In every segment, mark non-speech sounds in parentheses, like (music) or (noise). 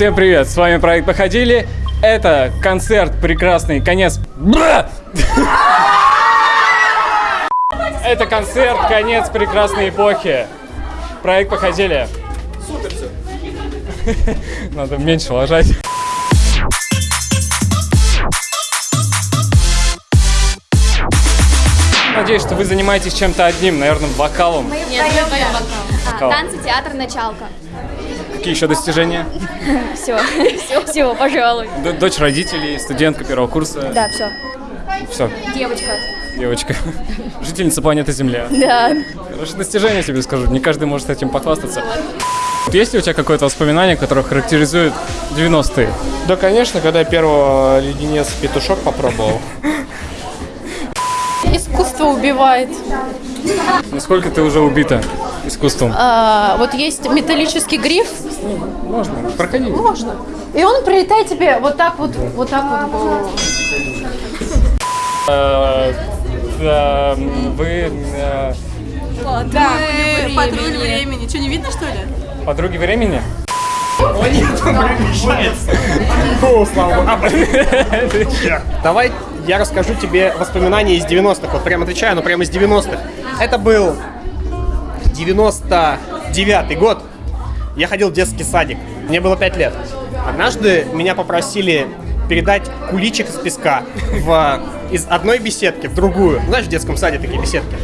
Всем привет, с вами проект Походили. Это концерт прекрасный, конец. Бля! Это концерт, конец прекрасной эпохи. Проект Походили. Супер все. (laughs) Надо меньше ложать. Надеюсь, что вы занимаетесь чем-то одним, наверное, вокалом. Нет, мы поем. А, танцы, театр, началка. Какие еще достижения? Все, все, все, пожалуй. Д- Дочь родителей, студентка первого курса. Да, все. Все, Девочка. девочка. (laughs) Жительница планеты Земля. Да. Хорошее достижение тебе скажу. Не каждый может этим похвастаться. Вот Есть ли у тебя какое-то воспоминание, которое характеризует 90-е? Да, конечно, когда я первого леденец петушок попробовал. Искусство убивает. Насколько ты уже убита искусством? А, вот есть металлический гриф, Можно, проходи. можно. И он прилетает тебе вот так вот, вот так вот. да, Вы э, Да, патруль времени. Что, не видно, что ли? подруги времени? Давай я расскажу тебе воспоминания из 90-х. Вот прям отвечаю, но прямо из 90-х. Это был 99-й год. Я ходил в детский садик. Мне было 5 лет. Однажды меня попросили передать куличик из песка в, из одной беседки в другую. Знаешь, в детском саде такие беседки.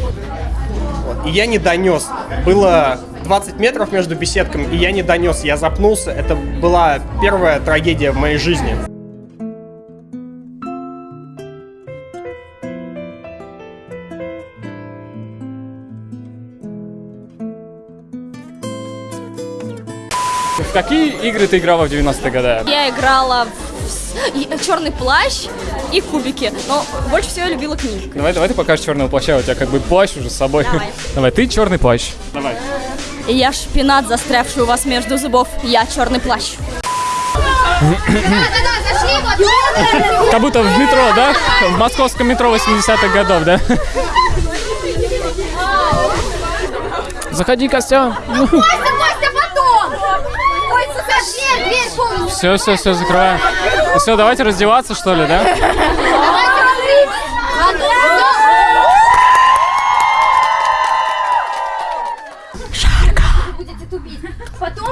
Вот. И я не донес. Было 20 метров между беседками, и я не донес. Я запнулся. Это была первая трагедия в моей жизни. В какие игры ты играла в 90-е годы? Я играла в черный плащ и кубики. Но больше всего я любила книжки. Давай, давай ты покажешь черного плаща, у тебя как бы плащ уже с собой. Давай. (laughs) Давай, ты черный плащ. Давай. Я шпинат, застрявший у вас между зубов. Я черный плащ. Как будто в метро, да? В московском метро 80-х годов, да? (laughs) Заходи, Костя. Все, все, все, закрываем. Все, давайте раздеваться, что ли, да?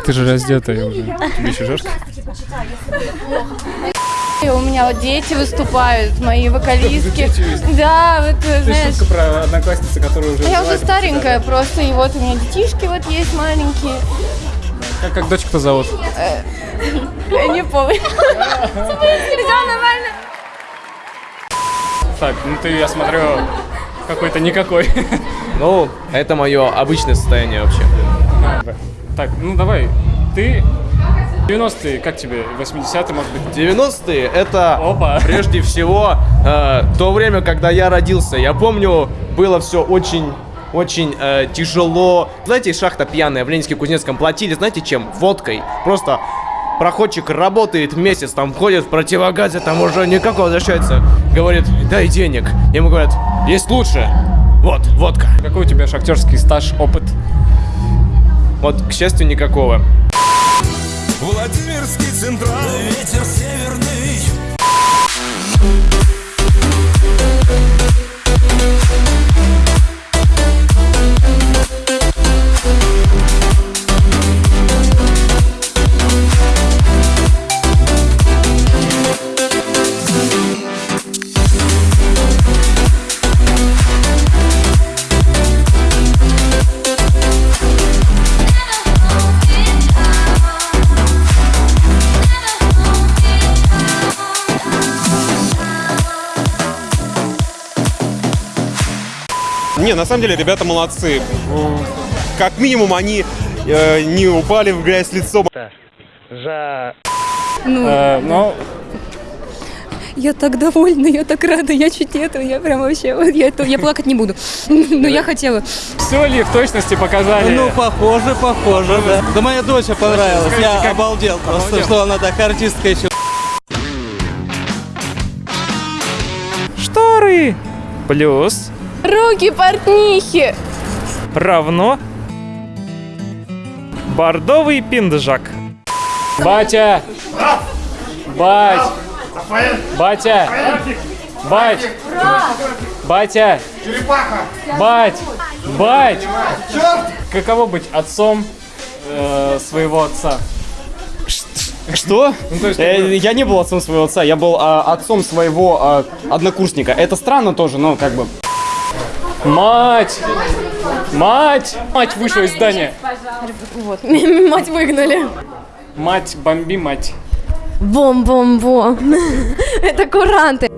Ты же раздетая уже. Тебе еще жарко? И у меня вот дети выступают, мои вокалистки. Да, вот Ты знаешь. шутка про одноклассницу, которая уже... Я уже старенькая просто, и вот у меня детишки вот есть маленькие. Как, как дочку-то зовут? Я не помню. Все нормально. Так, ну ты, я смотрю, какой-то никакой. Ну, это мое обычное состояние вообще. Так, ну давай, ты 90-е, как тебе? 80-е, может быть? 90-е это Опа. прежде всего э, то время, когда я родился. Я помню, было все очень очень э, тяжело. Знаете, шахта пьяная в Ленинске-Кузнецком платили, знаете чем? Водкой. Просто проходчик работает месяц, там ходит в противогазе, там уже никак возвращается. Говорит, дай денег. Ему говорят, есть лучше. Вот, водка. Какой у тебя шахтерский стаж, опыт? Вот, к счастью, никакого. Владимирский центральный ветер северный Не, на самом деле ребята молодцы. Как минимум они э, не упали в грязь лицом. Э, ну, Я так довольна, я так рада, я чуть нету, я прям вообще, я, я плакать не буду. (laughs) Но я хотела. все ли в точности показали? Ну, похоже, похоже, да. Да моя дочь понравилась, я обалдел просто, что она так артистка еще. Шторы плюс Руки портнихи. равно бордовый пинджак. Батя, Бать! Батя! Бать! Батя! Бать! Бать! Каково быть отцом э, своего отца? Что? Ну, то есть, Э, Я не был отцом своего отца, я был а, отцом своего а, однокурсника. Это странно тоже, но как бы. Мать! Мать! Мать вышла из здания. Вот, (laughs) мать выгнали. Мать, бомби, мать. Бом-бом-бом. (laughs) Это куранты.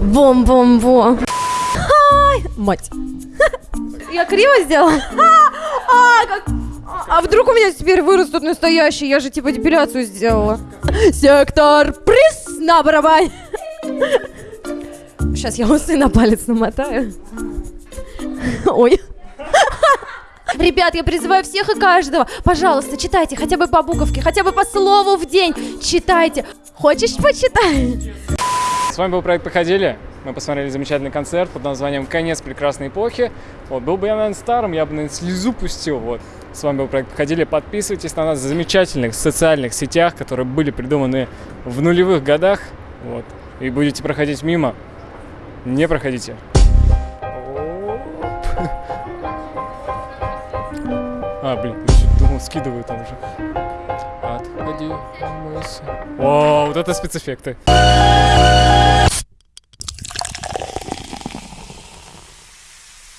Бом-бом-бом. Мать. (laughs) Я криво сделала? А, как- а вдруг у меня теперь вырастут настоящие? Я же типа депиляцию сделала. Сектор приз на барабане. Сейчас я усы на палец намотаю. Ой. Ребят, я призываю всех и каждого, пожалуйста, читайте хотя бы по буковке, хотя бы по слову в день. Читайте. Хочешь, почитай? С вами был проект «Походили». Мы посмотрели замечательный концерт под названием «Конец прекрасной эпохи». Вот, был бы я, наверное, старым, я бы, наверное, слезу пустил. Вот. С вами был проект «Походили». Подписывайтесь на нас в замечательных социальных сетях, которые были придуманы в нулевых годах. Вот. И будете проходить мимо. Не проходите. А, блин, я думал, скидываю там уже. Отходи, мойся. О, вот это спецэффекты.